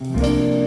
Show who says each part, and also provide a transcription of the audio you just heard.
Speaker 1: Música